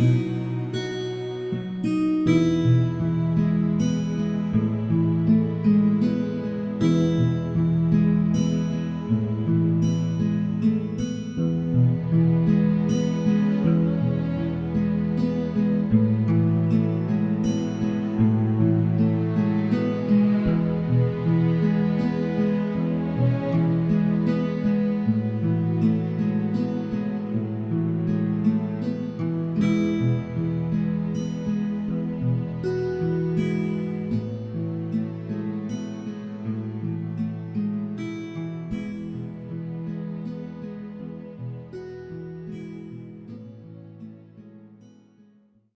Mm-hmm.